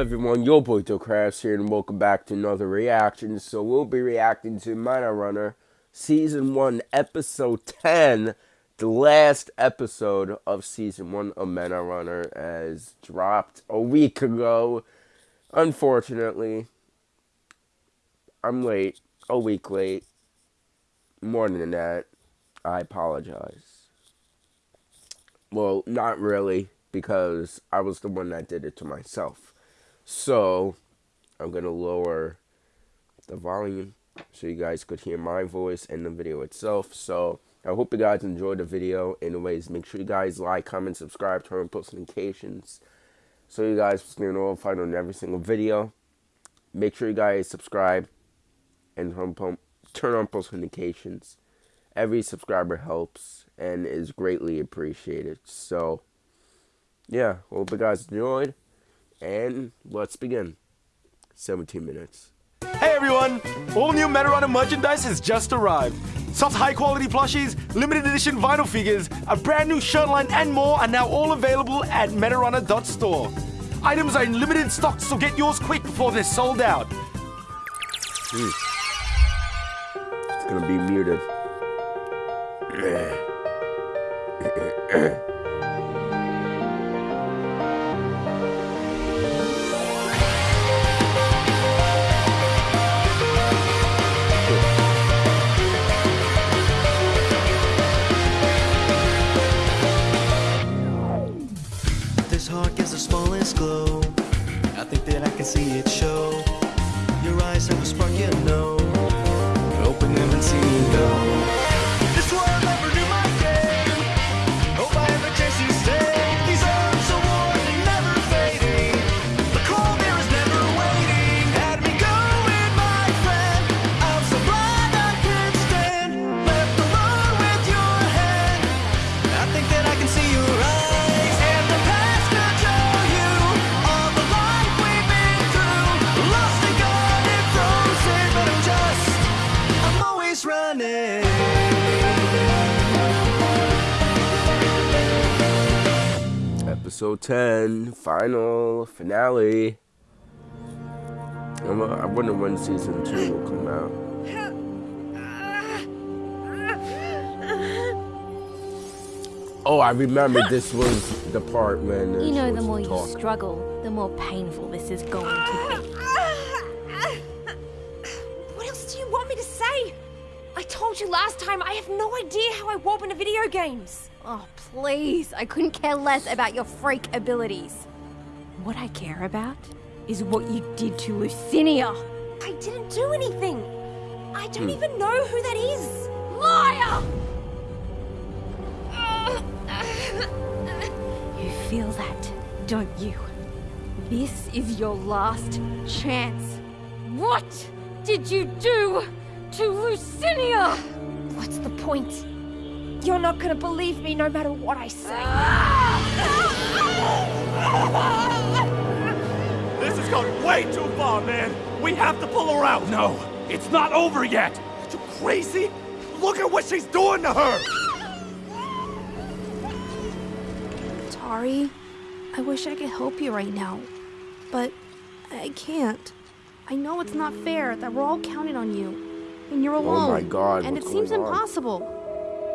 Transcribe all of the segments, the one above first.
everyone, your boy Crafts here, and welcome back to another reaction. So we'll be reacting to Meta Runner Season 1, Episode 10, the last episode of Season 1 of Meta Runner, as dropped a week ago. Unfortunately, I'm late, a week late. More than that, I apologize. Well, not really, because I was the one that did it to myself. So, I'm going to lower the volume so you guys could hear my voice and the video itself. So, I hope you guys enjoyed the video. Anyways, make sure you guys like, comment, subscribe, turn on post notifications so you guys can notified on every single video. Make sure you guys subscribe and turn on post notifications. Every subscriber helps and is greatly appreciated. So, yeah, hope you guys enjoyed. And let's begin. 17 minutes. Hey everyone! All new Runner merchandise has just arrived. Soft high quality plushies, limited edition vinyl figures, a brand new shirt line and more are now all available at ManaRunner.store. Items are in limited stock so get yours quick before they're sold out. Hmm. It's gonna be muted. glow. I think that I can see it show. Episode 10, final, finale. I'm a, I wonder when season 2 will come out. Oh, I remember this was the part when... You know, the more you struggle, the more painful this is going to be. What else do you want me to say? I told you last time, I have no idea how I warp into video games. Oh, please. I couldn't care less about your freak abilities. What I care about is what you did to Lucinia. I didn't do anything. I don't hmm. even know who that is. Liar! You feel that, don't you? This is your last chance. What did you do to Lucinia? What's the point? You're not gonna believe me no matter what I say. This has gone way too far, man. We have to pull her out. No, it's not over yet. Are you crazy? Look at what she's doing to her. Tari, I wish I could help you right now, but I can't. I know it's not fair that we're all counting on you, and you're alone. Oh my god, and it seems on? impossible.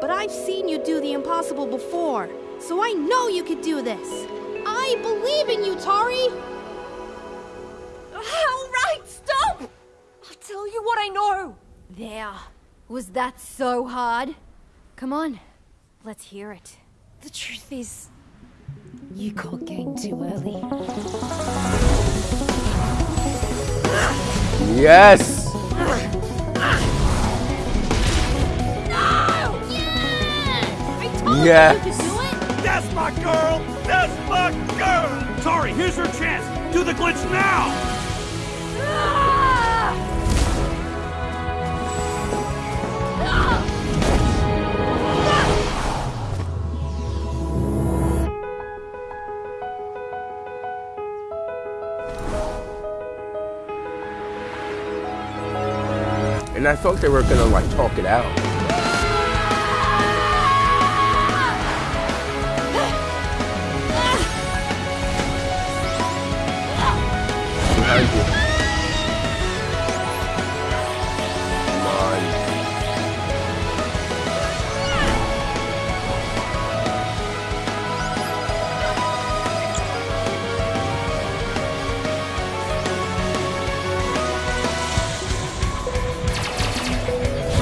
But I've seen you do the impossible before, so I know you could do this. I believe in you, Tari! All right, stop! I'll tell you what I know. There. Was that so hard? Come on, let's hear it. The truth is, you caught game too early. Yes! Yes. That's my girl. That's my girl. Tari, here's your chance. Do the glitch now. And I thought they were gonna like talk it out. Behind you.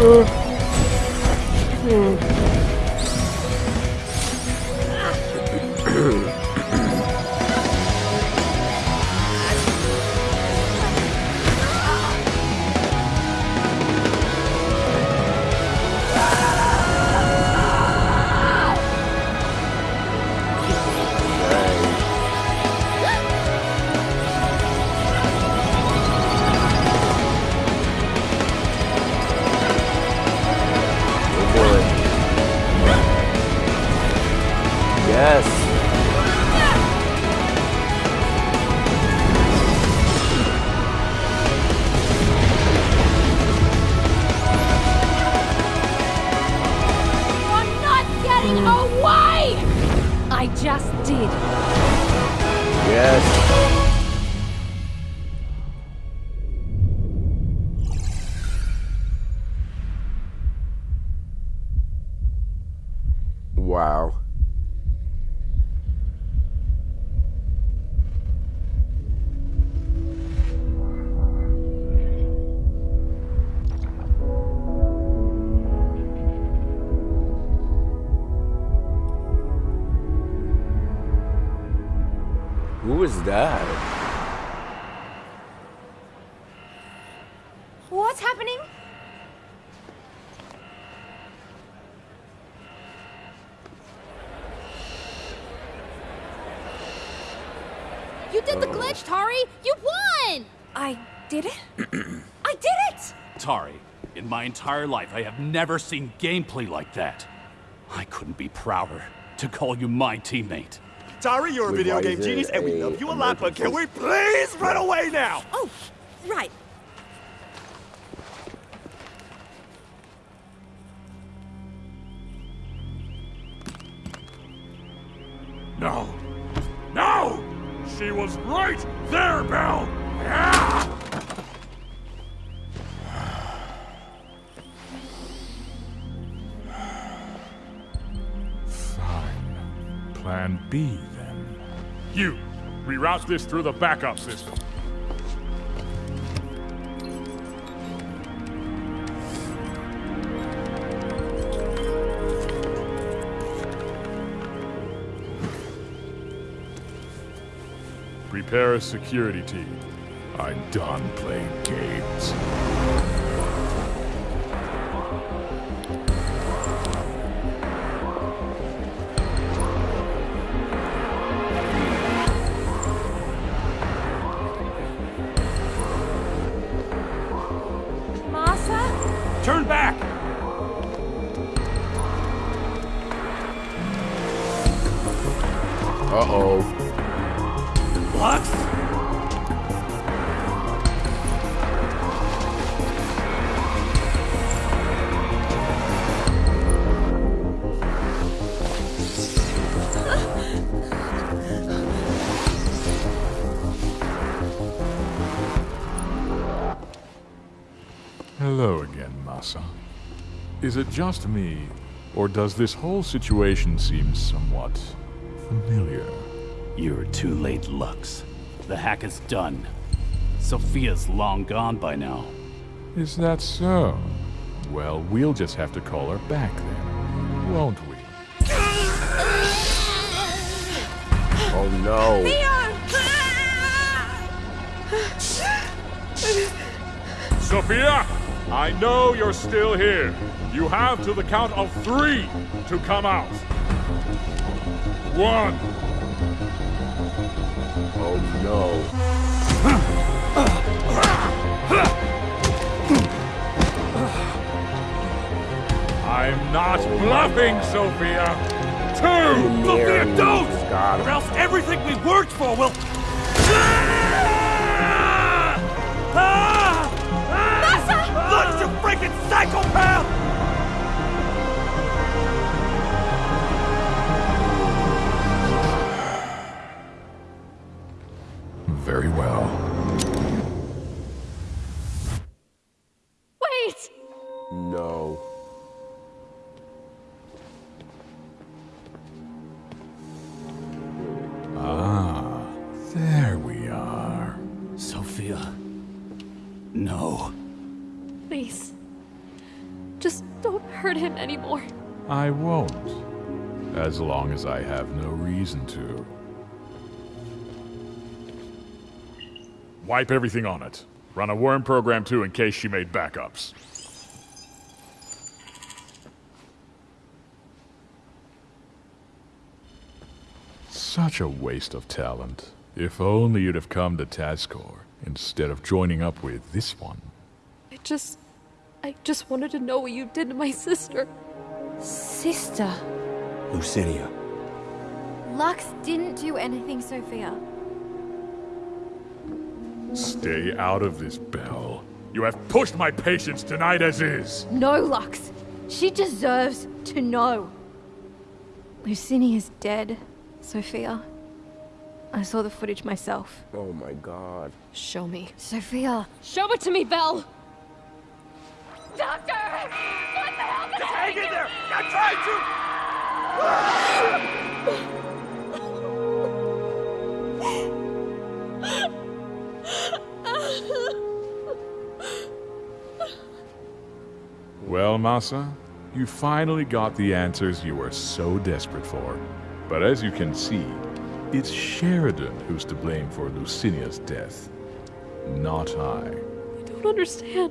We'll away! I just did. Yes. It! Tari, in my entire life, I have never seen gameplay like that. I couldn't be prouder to call you my teammate. Tari, you're a video game genius, and we love you a lot, but can we please run away now? Oh, right. No. No! She was right there, Belle! Plan B, then. You, reroute this through the backup system. Prepare a security team. I'm done playing games. Again, Masa. Is it just me, or does this whole situation seem somewhat familiar? You're too late, Lux. The hack is done. Sophia's long gone by now. Is that so? Well, we'll just have to call her back then, won't we? Oh no. Sophia! I know you're still here. You have to the count of three to come out. One, Oh no. I'm not bluffing, Sophia. Two! Sophia, don't! Got Or else everything we worked for will. Michael Payne! I won't. As long as I have no reason to. Wipe everything on it. Run a worm program too in case she made backups. Such a waste of talent. If only you'd have come to TASCorp instead of joining up with this one. I just. I just wanted to know what you did to my sister. Sister. Lucinia. Lux didn't do anything, Sophia. Stay out of this, Belle. You have pushed my patience tonight as is. No, Lux. She deserves to know. Lucinia's dead, Sophia. I saw the footage myself. Oh my god. Show me. Sophia, show it to me, Belle! Doctor! Hang in do? there! I tried to! Well, Masa, you finally got the answers you were so desperate for. But as you can see, it's Sheridan who's to blame for Lucinia's death, not I. I don't understand.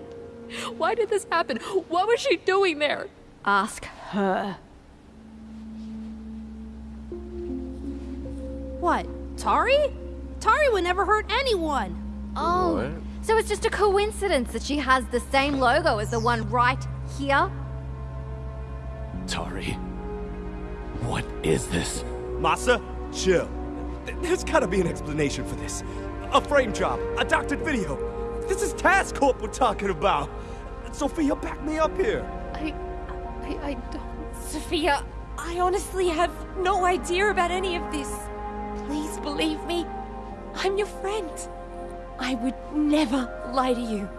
Why did this happen? What was she doing there? Ask her. What? Tari? Tari would never hurt anyone. Oh, What? so it's just a coincidence that she has the same logo as the one right here? Tari. What is this? Masa, chill. There's gotta be an explanation for this. A frame job, a doctored video. This is TASCorp we're talking about. Sophia, back me up here. I. I, I don't. Sophia, I honestly have no idea about any of this. Please believe me. I'm your friend. I would never lie to you.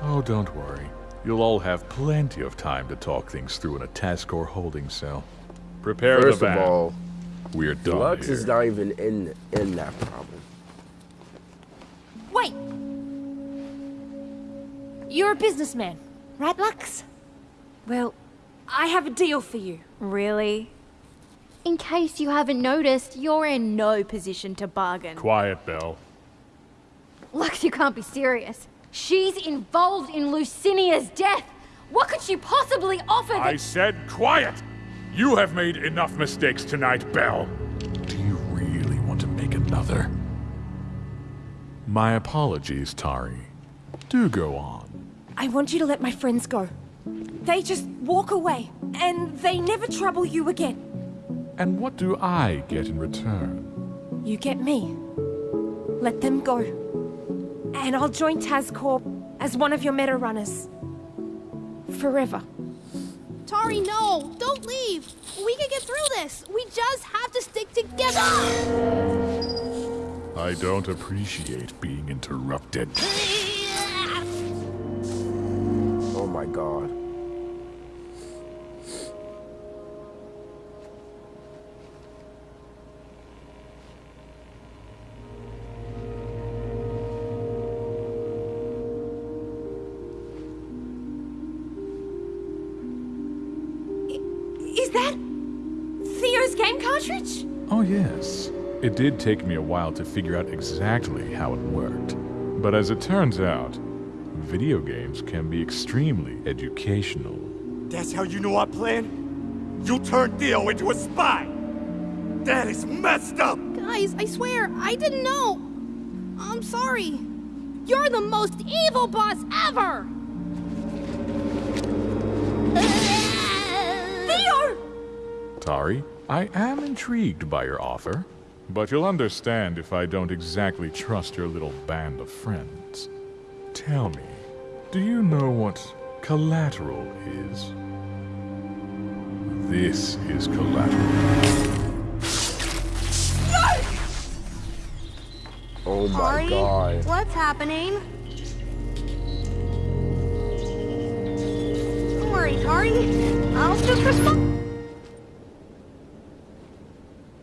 Oh, don't worry. You'll all have plenty of time to talk things through in a TASCorp holding cell. Prepare First the of all, We're done Lux here. is not even in in that problem. Wait! You're a businessman, right, Lux? Well, I have a deal for you. Really? In case you haven't noticed, you're in no position to bargain. Quiet, Belle. Lux, you can't be serious. She's involved in Lucinia's death. What could she possibly offer I that- said quiet! You have made enough mistakes tonight, Belle. Do you really want to make another? My apologies, Tari. Do go on. I want you to let my friends go. They just walk away, and they never trouble you again. And what do I get in return? You get me. Let them go. And I'll join TASCorp as one of your meta runners. Forever. Tari, no! Don't leave! We can get through this! We just have to stick together! I don't appreciate being interrupted. My god. Is that Theo's game cartridge? Oh, yes. It did take me a while to figure out exactly how it worked. But as it turns out, video games can be extremely educational. That's how you know our plan? You turned Theo into a spy! That is messed up! Guys, I swear, I didn't know! I'm sorry. You're the most evil boss ever! Theo! Tari, I am intrigued by your offer, but you'll understand if I don't exactly trust your little band of friends. Tell me, do you know what collateral is? This is collateral. Oh my Tari, god. what's happening? Don't worry, Tari. I'll just respond.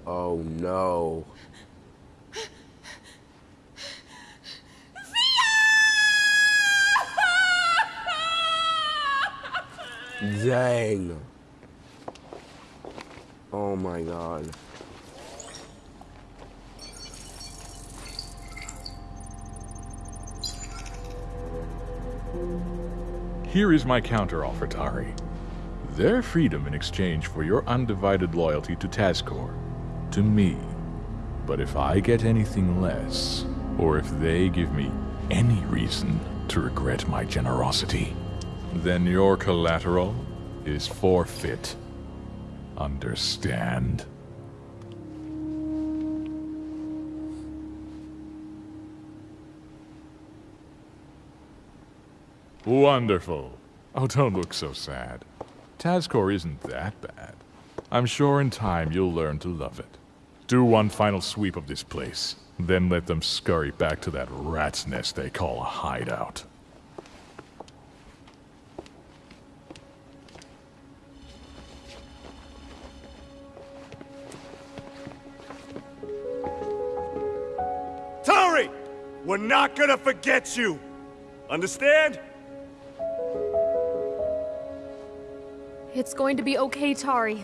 Oh no. Dang. Oh my god. Here is my counteroffer, Tari. Their freedom in exchange for your undivided loyalty to TASCorp. To me. But if I get anything less, or if they give me any reason to regret my generosity, then your collateral is forfeit. Understand? Wonderful. Oh, don't look so sad. TASCorp isn't that bad. I'm sure in time you'll learn to love it. Do one final sweep of this place, then let them scurry back to that rat's nest they call a hideout. Not gonna forget you! Understand? It's going to be okay, Tari.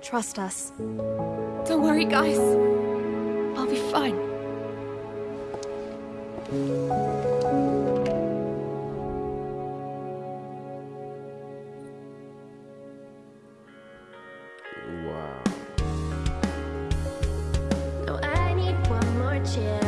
Trust us. Don't worry, guys. I'll be fine. Wow. Oh, I need one more chance.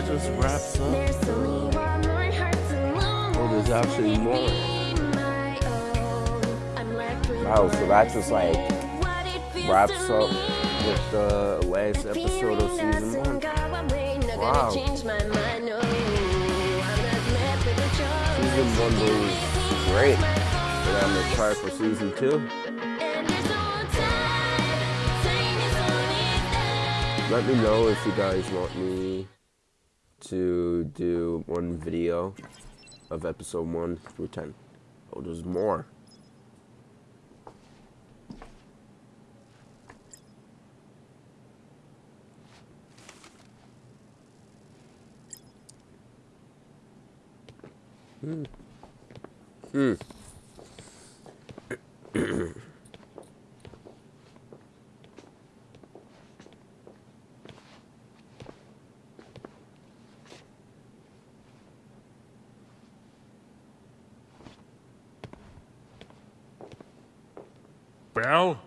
That just wraps up. There's only one more heart to lose. Oh, there's actually more. be my own? I'm left with Wow, so that just like what it feels wraps up me. with the last The episode of season one. go away, not gonna Wow. change my mind, no. I'm not left with a choice. Season one was great. And I'm excited for season two. And there's no time. Time is only there. Let me know if you guys want me to do one video of episode 1 through 10. Oh, there's more. Hmm. Hmm. Belle,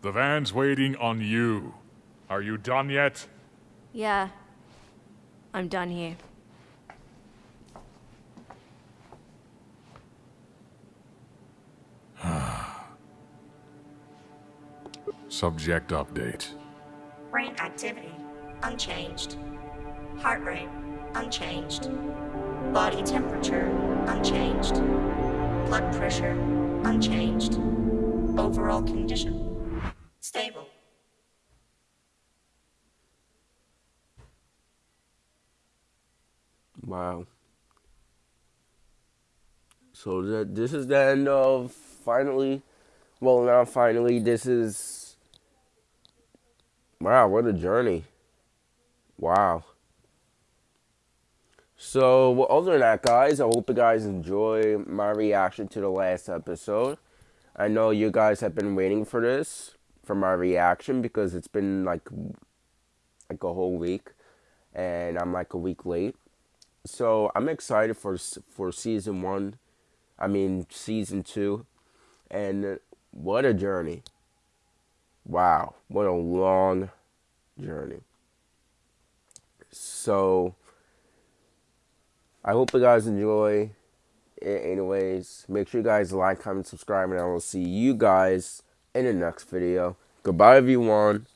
the van's waiting on you. Are you done yet? Yeah. I'm done here. Subject update. Brain activity, unchanged. Heart rate, unchanged. Body temperature, unchanged. Blood pressure, unchanged. Overall condition, stable. Wow. So that this is the end of finally. Well, not finally. This is. Wow, what a journey! Wow. So, well, other than that, guys, I hope you guys enjoy my reaction to the last episode. I know you guys have been waiting for this, for my reaction, because it's been like, like a whole week, and I'm like a week late so I'm excited for for season one. I mean season two, and what a journey! Wow, what a long journey. So I hope you guys enjoy. Anyways, make sure you guys like, comment, subscribe, and I will see you guys in the next video. Goodbye, everyone.